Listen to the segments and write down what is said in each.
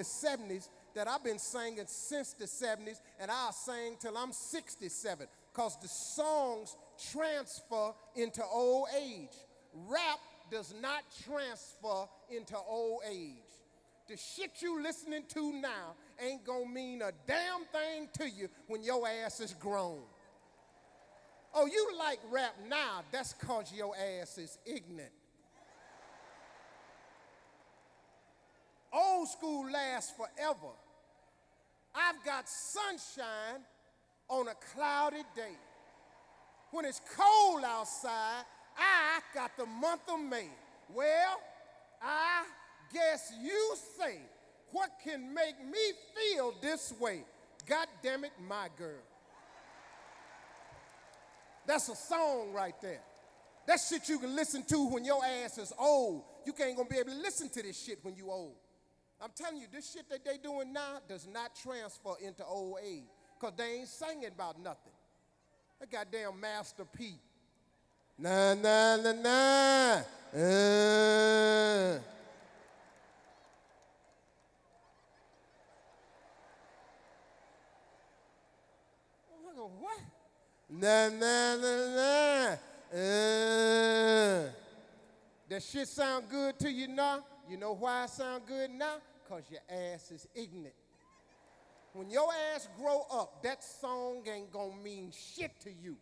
the 70s that I've been singing since the 70s, and I'll sing till I'm 67, because the songs transfer into old age. Rap does not transfer into old age. The shit you listening to now ain't gonna mean a damn thing to you when your ass is grown. Oh, you like rap now, that's cause your ass is ignorant. Old school lasts forever. I've got sunshine on a cloudy day. When it's cold outside, I got the month of May. Well, I guess you say, what can make me feel this way? God damn it, my girl. That's a song right there. That shit you can listen to when your ass is old. You can't gonna be able to listen to this shit when you old. I'm telling you, this shit that they doing now does not transfer into old age. Cause they ain't singing about nothing. That goddamn Master P. Na na na na. Uh. What? Na na na na. Uh. That shit sound good to you now? You know why I sound good now? Cause your ass is ignorant. When your ass grow up, that song ain't gonna mean shit to you.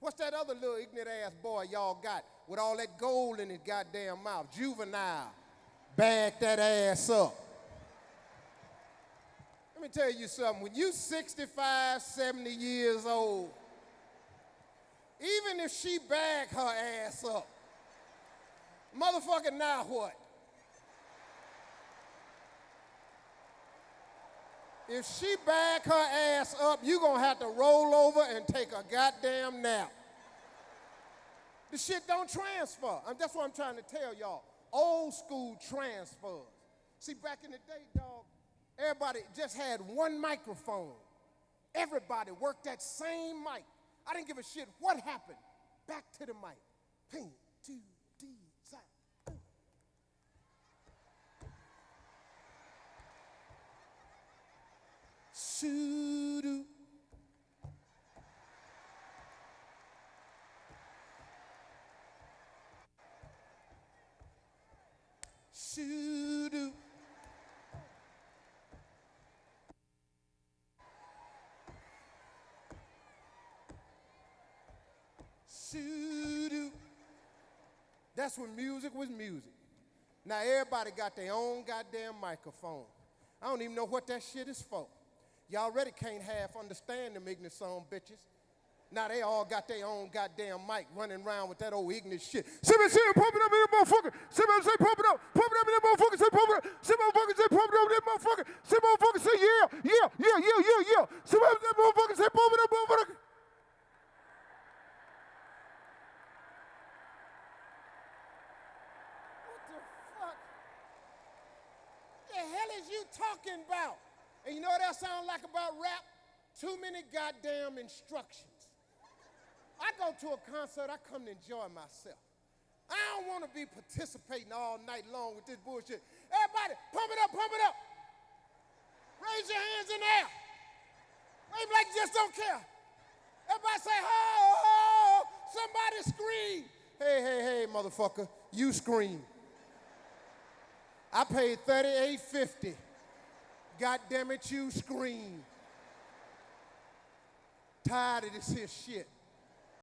What's that other little ignorant ass boy y'all got with all that gold in his goddamn mouth? Juvenile. Back that ass up. Let me tell you something. When you 65, 70 years old, even if she bag her ass up, motherfucker, now what? If she bag her ass up, you're gonna have to roll over and take a goddamn nap. The shit don't transfer. And that's what I'm trying to tell y'all. Old school transfers. See, back in the day, dog, everybody just had one microphone. Everybody worked that same mic. I didn't give a shit what happened. Back to the mic. Ping, two, That's when music was music. Now everybody got their own goddamn microphone. I don't even know what that shit is for. Y'all already can't half understand them ignorant son bitches. Now they all got their own goddamn mic running around with that old ignorant shit. Simon say pump it up in that motherfucker. Simon say pump it up. Pump it up in that motherfucker. Say pump it up. Say motherfucker say pump it up in that motherfucker. Say motherfucker say yeah, yeah, yeah, yeah, yeah, yeah. Say motherfucker say pump it up, motherfucker. What the fuck? The hell is you talking about? And you know what that sounds like about rap? Too many goddamn instructions. I go to a concert, I come to enjoy myself. I don't want to be participating all night long with this bullshit. Everybody, pump it up, pump it up. Raise your hands in the air. Wave like you just don't care. Everybody say, ho, ho, somebody scream. Hey, hey, hey, motherfucker, you scream. I paid thirty-eight fifty. God damn it, you scream. Tired of this here shit.